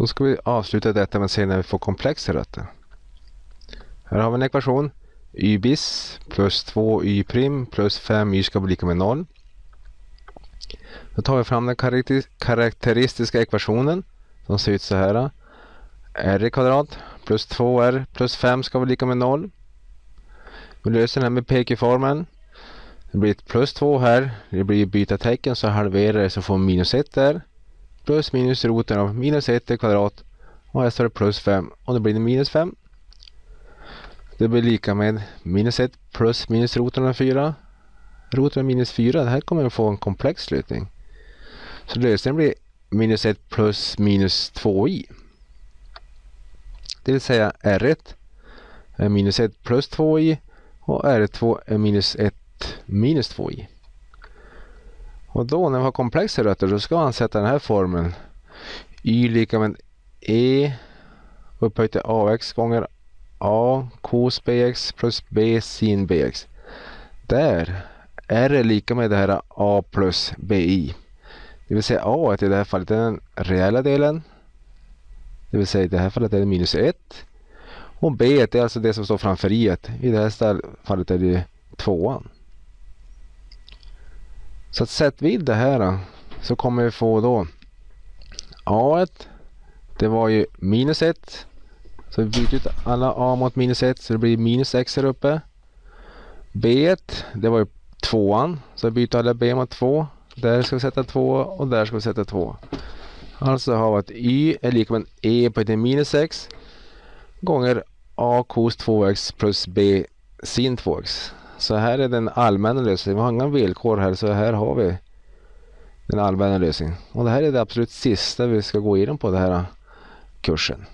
Då ska vi avsluta detta med att se när vi får komplexa rötter. Här har vi en ekvation. y bis plus 2 y prim plus 5 y ska bli lika med 0. Då tar vi fram den karaktäristiska ekvationen som ser ut så här. r i kvadrat plus 2r plus 5 ska vara lika med 0. Vi löser den här med pk-formeln. Det blir ett plus 2 här. Det blir byta tecken så halverar det så får vi minus 1 där. Plus minus roten av minus 1 i kvadrat. Och här står det plus 5 och då blir det minus 5. Det blir lika med minus 1 plus minus roten av 4. Roten av minus 4, det här kommer att få en komplex slutning. Så lösningen blir minus 1 plus minus 2i. Det vill säga R1 är minus 1 plus 2i och R2 är minus 1 minus 2i. Och då när vi har komplexa rötter då ska han sätta den här formeln. y lika med e upphöjt till ax gånger a cos bx plus b sin bx. Där r är lika med det här a plus bi. Det vill säga a i det här fallet är den reella delen. Det vill säga i det här fallet är det minus 1. Och b är alltså det som står framför i. I det här fallet är det tvåan. Så att sätt vid det här så kommer vi få då A1 det var ju minus 1. Så vi byter ut alla a mot minus 1 så det blir minus x här uppe. B1 det var ju tvåan så vi byter alla b mot 2. Där ska vi sätta 2 och där ska vi sätta 2. Alltså har vi att y är lika med e på ett minus x gånger a cos 2x plus b sin 2x. Så här är den allmänna lösningen. Vi har inga villkor här så här har vi den allmänna lösningen. Och det här är det absolut sista vi ska gå igenom på den här kursen.